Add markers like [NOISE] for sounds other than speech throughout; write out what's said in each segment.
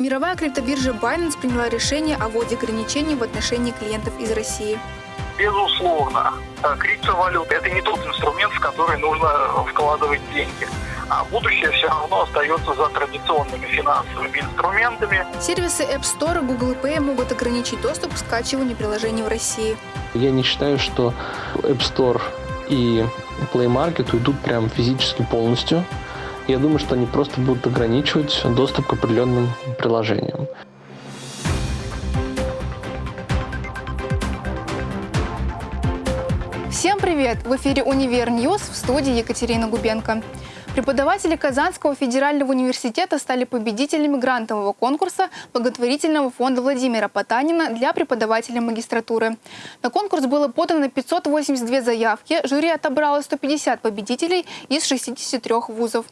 Мировая криптобиржа Binance приняла решение о вводе ограничений в отношении клиентов из России. Безусловно, э, криптовалюта – это не тот инструмент, в который нужно вкладывать деньги. А будущее все равно остается за традиционными финансовыми инструментами. Сервисы App Store и Google Pay могут ограничить доступ к скачиванию приложений в России. Я не считаю, что App Store и Play Market уйдут прям физически полностью. Я думаю, что они просто будут ограничивать доступ к определенным приложениям. Всем привет! В эфире «Univer News» в студии Екатерина Губенко. Преподаватели Казанского федерального университета стали победителями грантового конкурса благотворительного фонда Владимира Потанина для преподавателей магистратуры. На конкурс было подано 582 заявки, жюри отобрало 150 победителей из 63 вузов.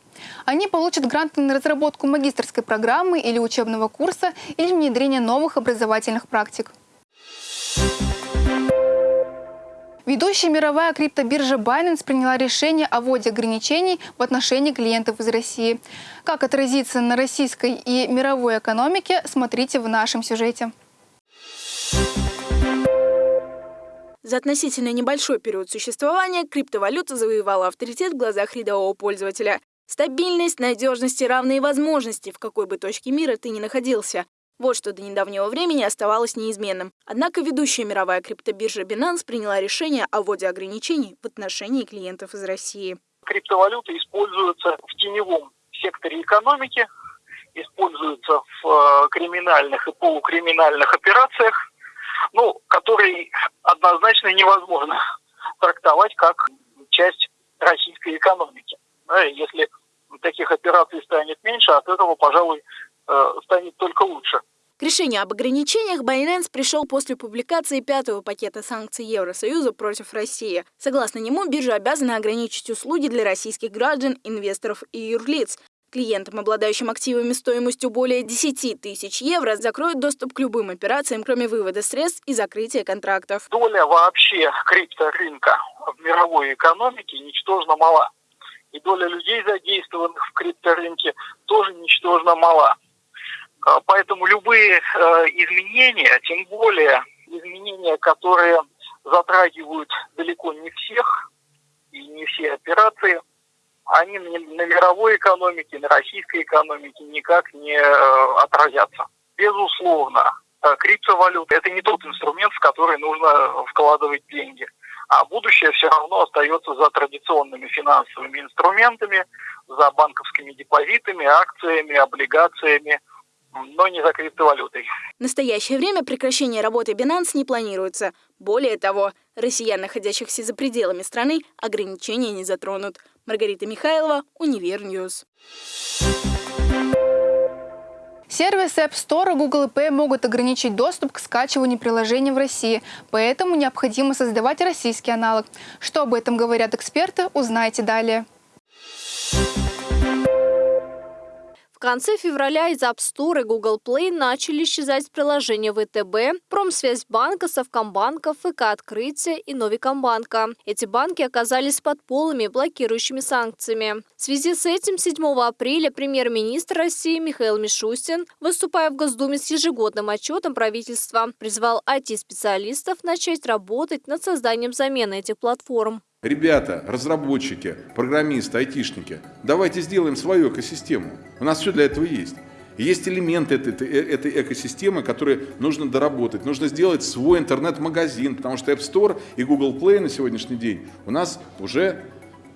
Они получат гранты на разработку магистрской программы или учебного курса или внедрение новых образовательных практик. Ведущая мировая криптобиржа Binance приняла решение о вводе ограничений в отношении клиентов из России. Как отразится на российской и мировой экономике, смотрите в нашем сюжете. За относительно небольшой период существования криптовалюта завоевала авторитет в глазах рядового пользователя. Стабильность, надежность и равные возможности, в какой бы точке мира ты ни находился. Вот что до недавнего времени оставалось неизменным. Однако ведущая мировая криптобиржа Binance приняла решение о вводе ограничений в отношении клиентов из России. Криптовалюта используется в теневом секторе экономики, используется в э, криминальных и полукриминальных операциях, ну, которые однозначно невозможно трактовать как часть российской экономики. Если таких операций станет меньше, от этого, пожалуй, Э, станет только лучше. К решению об ограничениях Binance пришел после публикации пятого пакета санкций Евросоюза против России. Согласно нему, биржа обязана ограничить услуги для российских граждан, инвесторов и юрлиц. Клиентам, обладающим активами стоимостью более 10 тысяч евро, закроют доступ к любым операциям, кроме вывода средств и закрытия контрактов. Доля вообще крипторынка в мировой экономике ничтожно мала. И доля людей, задействованных в крипторынке, тоже ничтожно мала. А, поэтому любые э, изменения, тем более изменения, которые затрагивают далеко не всех и не все операции, они на мировой экономике, на российской экономике никак не э, отразятся. Безусловно, э, криптовалюта – это не тот инструмент, в который нужно вкладывать деньги. А будущее все равно остается за традиционными финансовыми инструментами, за банковскими депозитами, акциями, облигациями – но не за криптовалютой. В настоящее время прекращение работы Binance не планируется. Более того, россиян, находящихся за пределами страны, ограничения не затронут. Маргарита Михайлова, Univer News. Сервисы App Store и Google Pay могут ограничить доступ к скачиванию приложений в России, поэтому необходимо создавать российский аналог. Что об этом говорят эксперты, узнаете далее. В конце февраля из App Store и Google Play начали исчезать приложения ВТБ, Промсвязьбанка, Совкомбанка, ФК Открытие и Новикомбанка. Эти банки оказались под полыми блокирующими санкциями. В связи с этим 7 апреля премьер-министр России Михаил Мишустин, выступая в Госдуме с ежегодным отчетом правительства, призвал IT-специалистов начать работать над созданием замены этих платформ. Ребята, разработчики, программисты, айтишники, давайте сделаем свою экосистему. У нас все для этого есть. есть элементы этой, этой, экосистемы, которые нужно доработать. Нужно сделать свой интернет-магазин, потому что App Store и Google Play на сегодняшний день у нас уже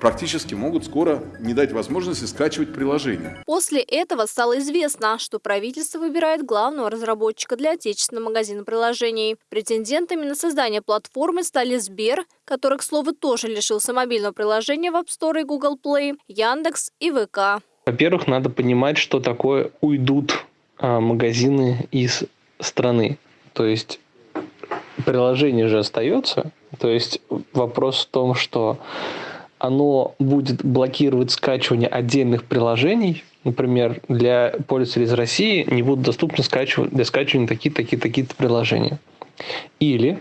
практически могут скоро не дать возможности скачивать приложение. После этого стало известно, что правительство выбирает главного разработчика для отечественного магазина приложений. Претендентами на создание платформы стали Сбер, который, к слову, тоже лишился мобильного приложения в App Store и Google Play, Яндекс и ВК. Во-первых, надо понимать, что такое уйдут а, магазины из страны. То есть приложение же остается. То есть вопрос в том, что оно будет блокировать скачивание отдельных приложений. Например, для пользователей из России не будут доступны скачивать, для скачивания такие-то приложения. Или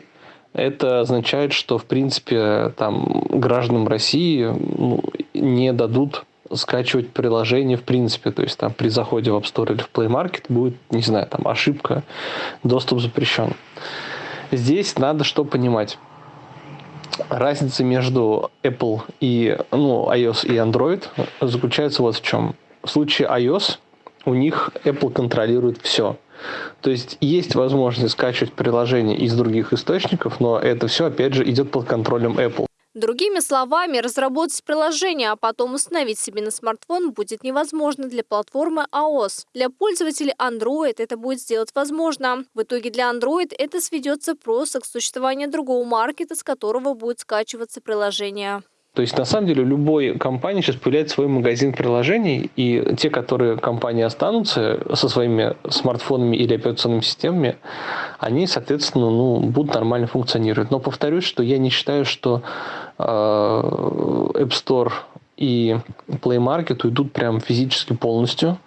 это означает, что, в принципе, там, гражданам России ну, не дадут скачивать приложение в принципе. То есть там при заходе в App Store или в Play Market будет, не знаю, там ошибка, доступ запрещен. Здесь надо что понимать. Разница между Apple и ну, iOS и Android заключается вот в чем. В случае iOS у них Apple контролирует все. То есть есть возможность скачивать приложения из других источников, но это все, опять же, идет под контролем Apple. Другими словами, разработать приложение, а потом установить себе на смартфон будет невозможно для платформы iOS. Для пользователей Android это будет сделать возможно. В итоге для Android это сведется просто к существованию другого маркета, с которого будет скачиваться приложение. То есть, на самом деле, у любой компании сейчас появляется свой магазин приложений, и те, которые компании останутся со своими смартфонами или операционными системами, они, соответственно, ну, будут нормально функционировать. Но повторюсь, что я не считаю, что э, App Store и Play Market уйдут прям физически полностью.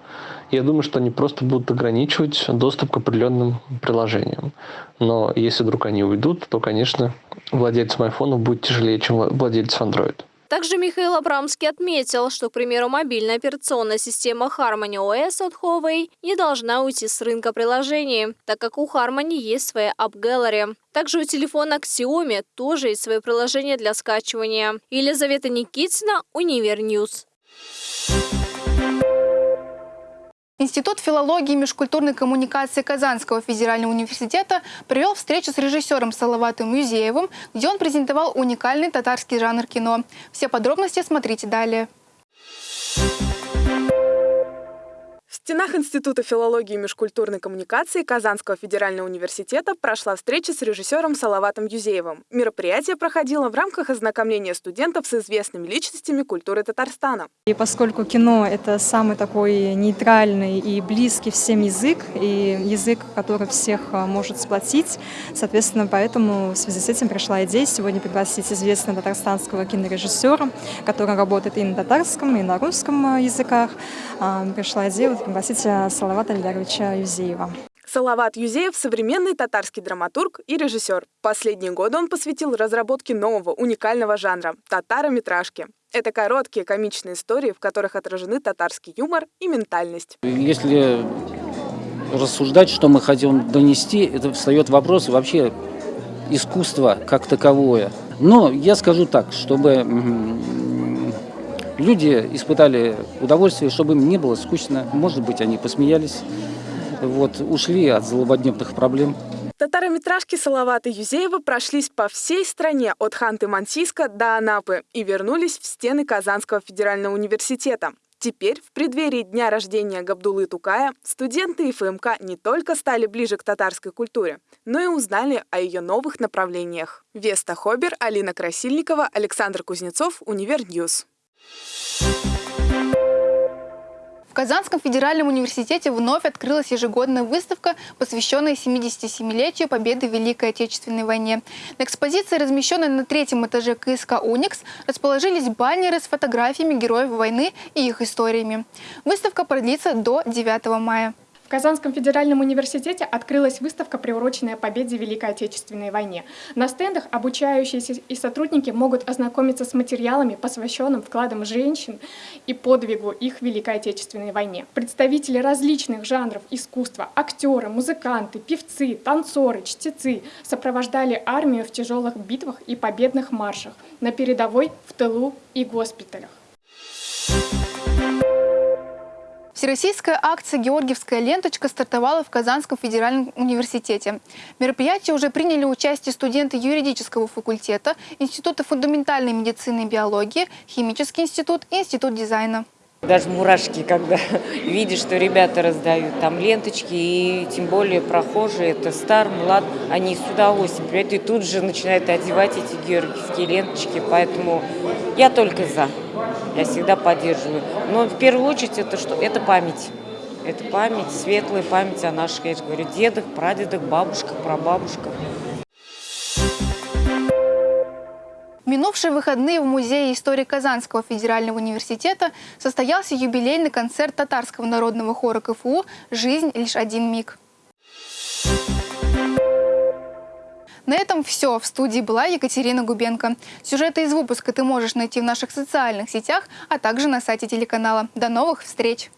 Я думаю, что они просто будут ограничивать доступ к определенным приложениям. Но если вдруг они уйдут, то, конечно, владельцам айфонов будет тяжелее, чем владельцам Android. Также Михаил Абрамский отметил, что, к примеру, мобильная операционная система Harmony OS от Huawei не должна уйти с рынка приложений, так как у Harmony есть своя App Gallery. Также у телефона Xiaomi тоже есть свое приложение для скачивания. Елизавета Никитина, Univer News. Институт филологии и межкультурной коммуникации Казанского федерального университета провел встречу с режиссером Салаватом Юзеевым, где он презентовал уникальный татарский жанр кино. Все подробности смотрите далее. Стенах Института филологии и межкультурной коммуникации Казанского федерального университета прошла встреча с режиссером Салаватом Юзеевым. Мероприятие проходило в рамках ознакомления студентов с известными личностями культуры Татарстана. И поскольку кино — это самый такой нейтральный и близкий всем язык, и язык, который всех а, может сплотить, соответственно, поэтому в связи с этим пришла идея сегодня пригласить известного татарстанского кинорежиссера, который работает и на татарском, и на русском а, языках. А, пришла идея вот пригласить Салавата Ильдаровича Юзеева. Салават Юзеев – современный татарский драматург и режиссер. Последние годы он посвятил разработке нового уникального жанра – татарометражки. Это короткие комичные истории, в которых отражены татарский юмор и ментальность. Если рассуждать, что мы хотим донести, это встает вопрос вообще искусства как таковое. Но я скажу так, чтобы люди испытали удовольствие, чтобы им не было скучно. Может быть, они посмеялись, вот, ушли от злободневных проблем. Татарометражки Салавата Юзеева прошлись по всей стране от Ханты-Мансийска до Анапы и вернулись в стены Казанского федерального университета. Теперь, в преддверии дня рождения Габдулы Тукая, студенты ФМК не только стали ближе к татарской культуре, но и узнали о ее новых направлениях. Веста Хобер, Алина Красильникова, Александр Кузнецов, Univer News. В Казанском федеральном университете вновь открылась ежегодная выставка, посвященная 77-летию победы в Великой Отечественной войне. На экспозиции, размещенной на третьем этаже КСК «Уникс», расположились баннеры с фотографиями героев войны и их историями. Выставка продлится до 9 мая. Казанском федеральном университете открылась выставка, приуроченная победе в Великой Отечественной войне. На стендах обучающиеся и сотрудники могут ознакомиться с материалами, посвященным вкладам женщин и подвигу их в Великой Отечественной войне. Представители различных жанров искусства, актеры, музыканты, певцы, танцоры, чтецы сопровождали армию в тяжелых битвах и победных маршах на передовой, в тылу и госпиталях. Всероссийская акция «Георгиевская ленточка» стартовала в Казанском федеральном университете. В мероприятии уже приняли участие студенты юридического факультета, Института фундаментальной медицины и биологии, Химический институт и Институт дизайна. Даже мурашки, когда [LAUGHS] видишь, что ребята раздают там ленточки, и тем более прохожие, это стар, млад, они с удовольствием приходят и тут же начинают одевать эти георгиевские ленточки, поэтому я только за. Я всегда поддерживаю. Но в первую очередь это что? Это память. Это память, светлая память о наших, я же говорю, дедах, прадедах, бабушках, прабабушках. Минувшие выходные в Музее истории Казанского федерального университета состоялся юбилейный концерт татарского народного хора КФУ «Жизнь – лишь один миг». На этом все. В студии была Екатерина Губенко. Сюжеты из выпуска ты можешь найти в наших социальных сетях, а также на сайте телеканала. До новых встреч!